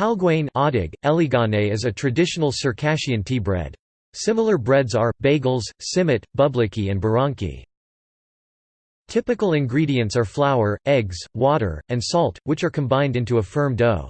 Halguain Eligane is a traditional Circassian tea bread. Similar breads are, bagels, simit, bubliki and baranki. Typical ingredients are flour, eggs, water, and salt, which are combined into a firm dough.